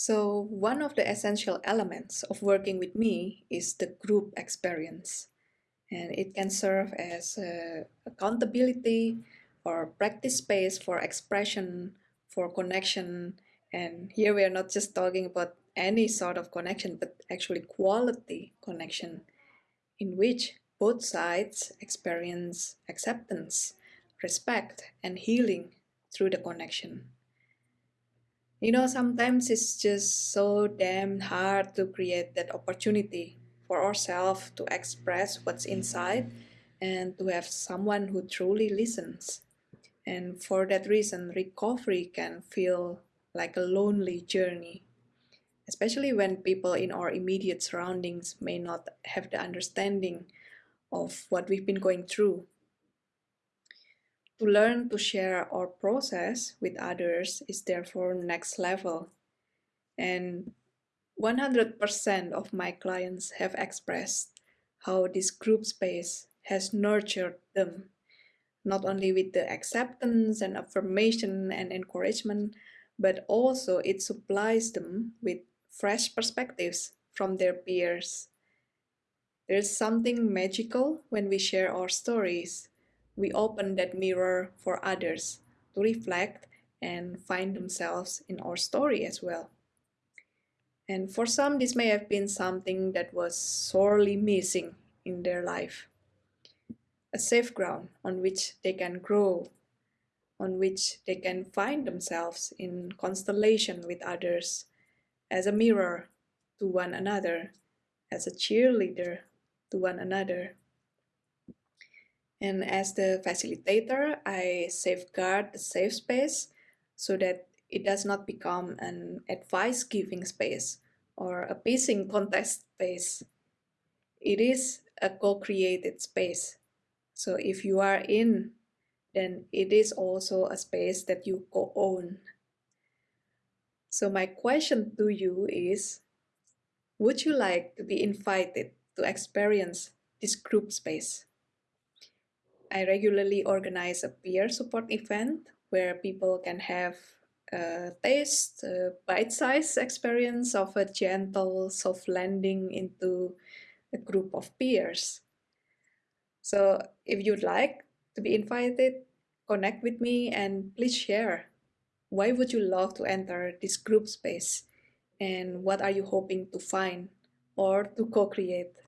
So one of the essential elements of working with me is the group experience. And it can serve as uh, accountability or practice space for expression, for connection. And here we are not just talking about any sort of connection, but actually quality connection in which both sides experience acceptance, respect, and healing through the connection. You know, sometimes it's just so damn hard to create that opportunity for ourselves to express what's inside and to have someone who truly listens. And for that reason, recovery can feel like a lonely journey, especially when people in our immediate surroundings may not have the understanding of what we've been going through. To learn to share our process with others is therefore next level. And 100% of my clients have expressed how this group space has nurtured them, not only with the acceptance and affirmation and encouragement, but also it supplies them with fresh perspectives from their peers. There's something magical when we share our stories we open that mirror for others to reflect and find themselves in our story as well. And for some, this may have been something that was sorely missing in their life. A safe ground on which they can grow, on which they can find themselves in constellation with others, as a mirror to one another, as a cheerleader to one another. And as the facilitator, I safeguard the safe space so that it does not become an advice giving space or a pacing contest space. It is a co-created space. So if you are in, then it is also a space that you co-own. So my question to you is, would you like to be invited to experience this group space? I regularly organize a peer support event where people can have a taste, a bite-sized experience of a gentle, soft landing into a group of peers. So if you'd like to be invited, connect with me and please share. Why would you love to enter this group space? And what are you hoping to find or to co-create?